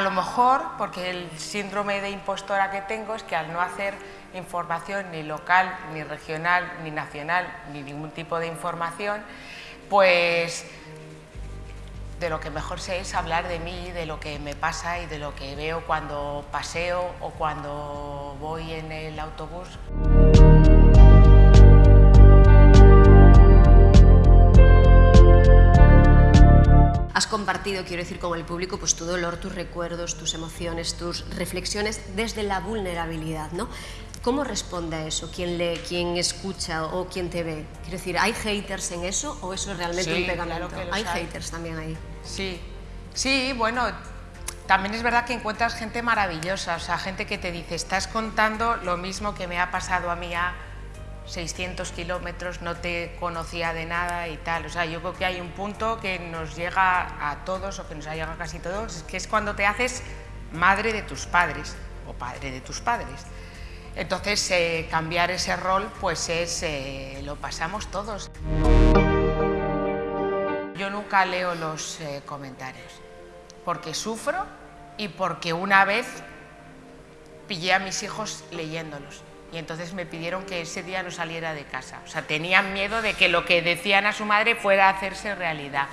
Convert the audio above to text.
lo mejor, porque el síndrome de impostora que tengo es que al no hacer información ni local, ni regional, ni nacional, ni ningún tipo de información, pues de lo que mejor sé es hablar de mí, de lo que me pasa y de lo que veo cuando paseo o cuando voy en el autobús. Has compartido, quiero decir, con el público, pues tu dolor, tus recuerdos, tus emociones, tus reflexiones desde la vulnerabilidad, ¿no? ¿Cómo responde a eso? ¿Quién lee, quién escucha o quién te ve? Quiero decir, ¿hay haters en eso o eso es realmente Sí, un pegamento? claro hay hay. haters también ahí. Sí, sí, bueno, también es verdad que encuentras gente maravillosa, o sea, gente que te dice, estás contando lo mismo que me ha pasado a mí a 600 kilómetros, no te conocía de nada y tal. O sea, yo creo que hay un punto que nos llega a todos, o que nos ha llegado a casi todos, que es cuando te haces madre de tus padres, o padre de tus padres. Entonces, eh, cambiar ese rol, pues es, eh, lo pasamos todos. Yo nunca leo los eh, comentarios, porque sufro y porque una vez pillé a mis hijos leyéndolos. Y entonces me pidieron que ese día no saliera de casa. O sea, tenían miedo de que lo que decían a su madre fuera a hacerse realidad.